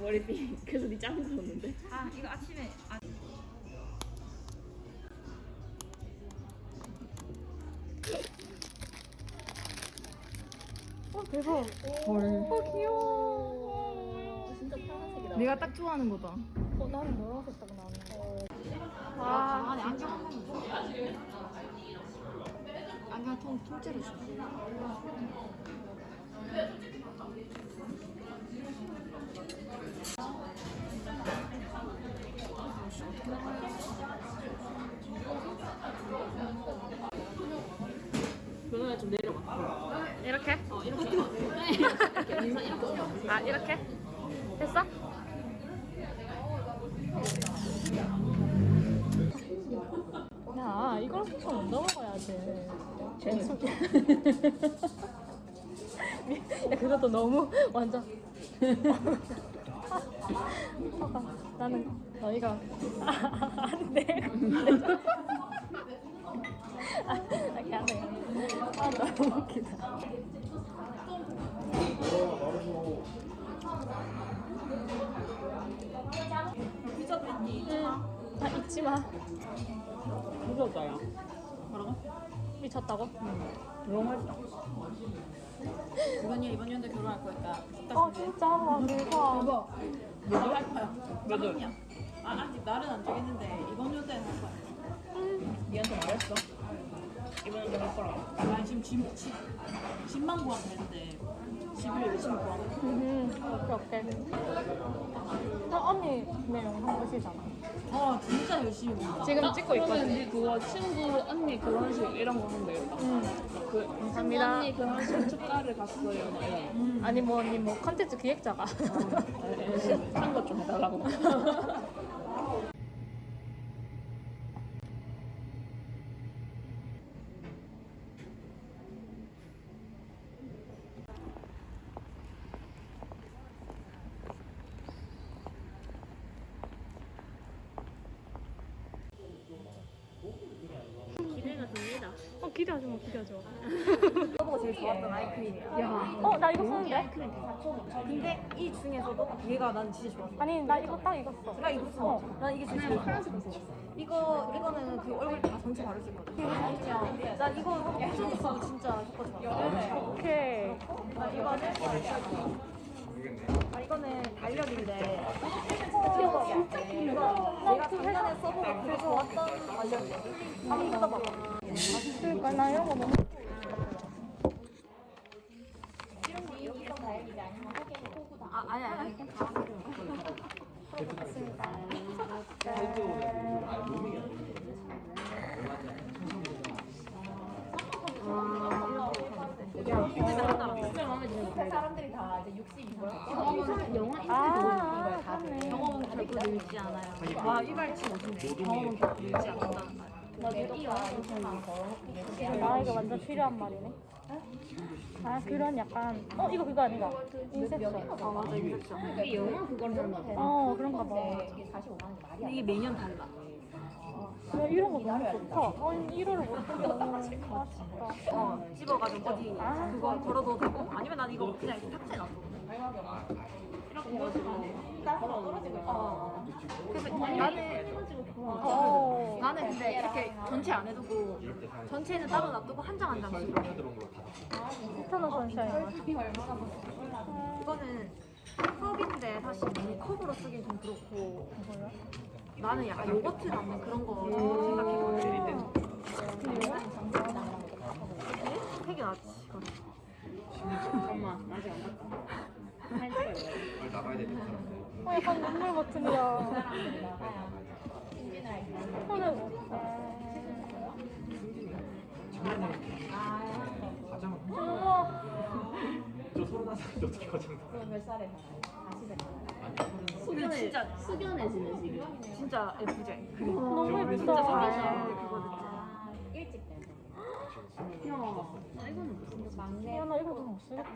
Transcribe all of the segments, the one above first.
머리띠 그래서 니짱 무서웠는데 아 이거 아침에 아, 어 대박. 헐. 어 귀여워. 진짜 파란색이다 내가 딱 좋아하는 거다. 어 나는 노란색 딱 나는 거 아, 안에 안경 한 번. 안경 통 통째로 줘. 그러면 좀 내려가 이렇게? 어 이렇게 이렇게 아 이렇게? 됐어? 야 이걸 손못 넘어가야지. 쟤는 야 그것도 너무 완전. 나는 너희가 안돼. 아, 이렇게 안 돼. 아 너무 웃기다. 아 잊지 마. 무서웠어요 미쳤다고? 너무 맛있다 이번이 이번 연도 결혼할 거니까 어 진짜 와 대박. 이거 뭐할 거야? 몇 월? 아 아직 날은 안 정했는데 이번 연도에 할 거야 니한테 말했어? 이번 연도에 할 거라고 나 지금 집, 집, 집만 구하면 되는데 집을 열심히 구하고 음, 오케이 오케이. 어, 언니 내 영상 보시잖아. 아 진짜 열심히 구한다 지금 찍고 있거든. 니 그거 친구 언니 결혼식 이런 거 하면 되겠다. 음, 그 친구 감사합니다. 언니 결혼식 축가를 갔어요. 막 이런. 아니 뭐 언니 뭐 컨텐츠 기획자가. 한것 좀 해달라고. 기대가 됩니다 어 기대하지 마 기대하지 마. 너가 제일 좋았던 아이크림이야. 야, 어 나 이거 쓰는데? 근데 이 중에서도 얘가 난 진짜 좋았어. 아니 나 이거 딱 이거 써. 나 이거 써. 난 이게 제일 파란색 써. 이거 이거는 그 얼굴 다 전체 바를 수 있거든. 그냥 나 이거 꾸준히 쓰고 진짜 효과 좋아. 오케이. 나 이거는 아 이거는 달력인데 어, 진짜 이거 내가 작년에 써보고 되게 좋았던 달력이야. 한번 뜯어봐. 그러니까 나 이런 거 너무. 아 아니 아니. 아, 맞네. 경험은 결코 늘지 않아요. 와 이발치 멋있네. 경험은 결코 늘지 않는다는 말. 아 이거 완전 필요한 말이네. 아 그런 약간 어 이거 그거 아닌가? 인셉션. 아 맞아 인셉션. 이 영화 그걸 하나 어 그런가 봐. 이게 매년 달라. 야, 이런 거 너무 좋다. 아니 1호를 못 쓰게 너무 아쉽다. 어 집어가지고 어디 아. 그거 걸어도 되고 아니면 난 이거 그냥 탁자에 놔둬. 이렇게 어. 그래서 나는 어. 나는 근데 이렇게 전체 안 해두고 전체는 따로 놔두고 한 장 한 장씩. 이터널 선샤인. 이거는 컵인데 사실 이 컵으로 쓰긴 좀 그렇고 나는 약간 요거트 남는 그런 거 생각해거든. 되게 낫지. 잠깐만 아직 안 갔다. 나가야 되는 사람들. 어 약간 눈물 버튼이야. 오늘 가장 우와. 저 서른 살인데 어떻게 가장 숙연해 진짜 숙연해지네 지금 진짜 예쁘지? 너무 진짜 예쁘다. 잘하시는 그거 듣지. 아 이거는 무슨 막내 야, 나 이거 좀못 쓰겠다.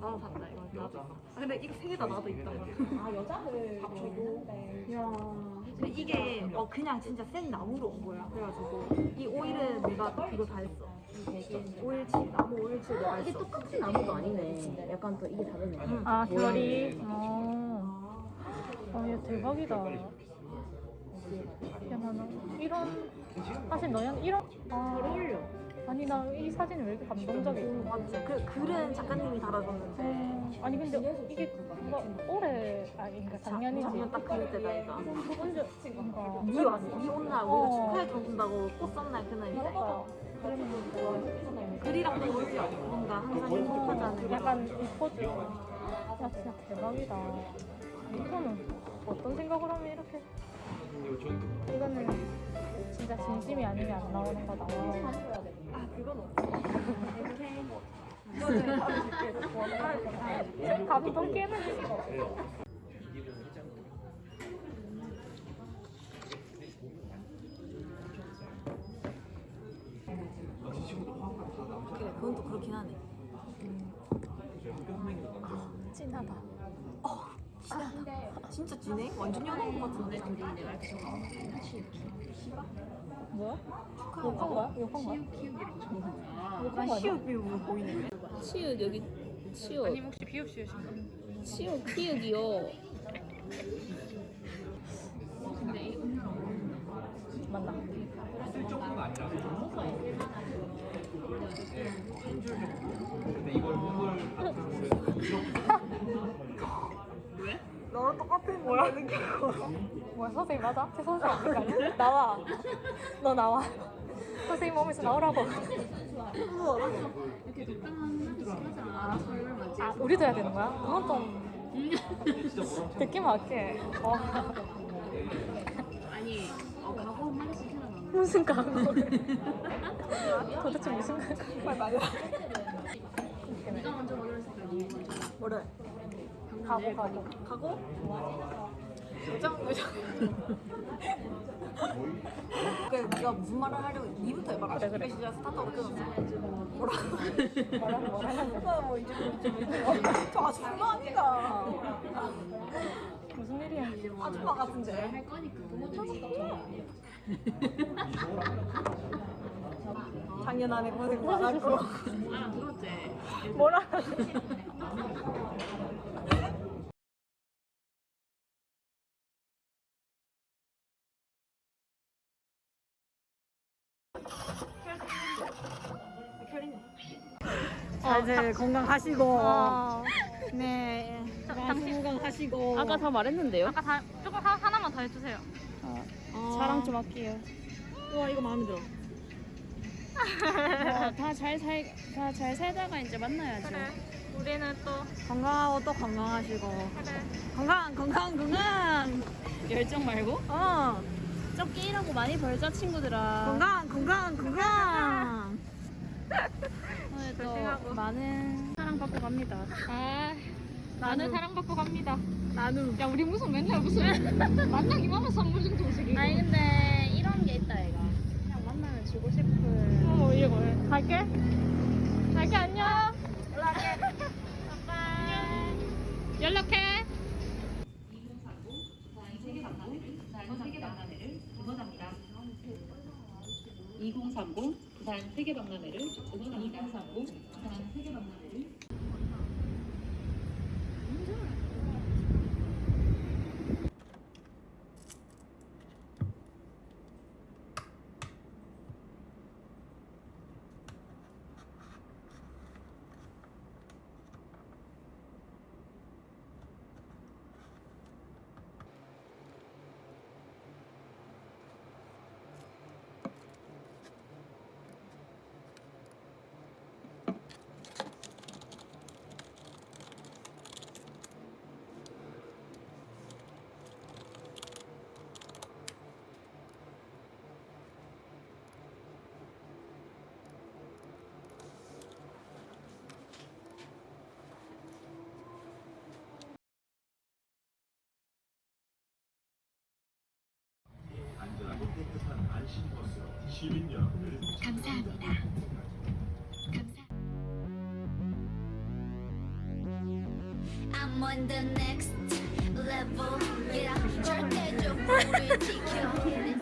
나도 산다 이거. 나도 아, 근데 이게 세개 다 나도 있단 말이야 아 여자들 저도 야. 근데 이게 어 그냥 진짜 생 나무로 온 거야. 그래가지고 이 오일은 내가 이거 다 했어. 오일치 나무 오일치 내가 이게 했어. 똑같은 나무가 아니네. 약간 또 이게 다르네. 아, 결이. 어. 아, 얘 대박이다. 야, 나는 이런 사실 너는 이런 아, 어울려 아니 나 이 사진이 왜 이렇게 감동적이지? 맞지 그 글은 작가님이 달아줬는데 음, 아니 근데 이게 뭔가 올해 아니 그러니까 작년이지. 작년 딱 그럴 때다 이거 언제 뭔가 니 왔어 니 온날 우리가 어. 축하해 준다고 꽃 그날인데 그러니까 그러면 글이랑 보이지 뭔가 항상 행복하자는 약간 이 포즈. 야 진짜 대박이다. 이거는 어떤 생각을 하면 이렇게 이거 이거는 진짜 진심이 아니면 안 나오는 거다. 아 그건 없어. 원활 감동 깨는 그래 그건 또 그렇긴 하네. 찐하다. 진짜 진해? 완전 연한 것 같은데 뭐야? 욕한 거야? 욕한 거야? 욕한 거 아니야? 시옷 비우고 보이네 치읓 여기 치읓. 아니 혹시 비읍 씌우신 치읓 키읔이요. 맞나? 쓸 정도는 아니라서 근데 이걸 목을 너랑 똑같은 뭐야? 뭐야 선생님 맞아? 제 선생님 아니야? 나와. 너 나와. 선생님 몸에서 나오라고. 아 우리도 해야 되는 거야? 그건 좀 듣기 맞게. 어. 아니 어 가고 한 마디씩 해놔. 무슨 각오? 도대체 무슨 각오? 빨리 말해 네가 먼저 걸렸을 때 뭐래? 가고 가고. 가고? 요정 요정 그래 네가 무슨 말을 하려고 니부터 해봐라 그래, 그래. 진짜 스타트업 끊었어 뭐라 뭐라 뭐라 뭐 이제 좀 이제 저 아줌마 아니다 무슨 일이야? 아줌마 같은데 할 거니까 작년 안에 고생 많았고 아 들었지. 뭐라? 다들 건강하시고 아, 네 당신 건강하시고 아까 다 말했는데요. 아까 다 조금 하, 하나만 더 해주세요. 자랑 좀 할게요. 와 이거 마음에 들어 다잘살다잘 살다가 이제 만나야죠. 그래. 우리는 또 건강하고 또 건강하시고 그래. 건강 건강 건강 열정 말고 어 적게 일하고 많이 벌자 친구들아. 건강 건강 건강 조심하고. 또 많은 사랑 받고 갑니다. 아, 나는 사랑받고 갑니다. 나누 야, 우리 무슨 맨날 무슨 만나기만 하면 선물 정도 오시기. 아니 근데 이런 게 있다 얘가. 그냥 만나면 주고 싶은. 어, 이거 왜? 갈게. 갈게 안녕. 연락해. 연락해. 부 산 세계박람회를 응원합니다. 2030 부산 세계박람회를 감사합니다. 감사.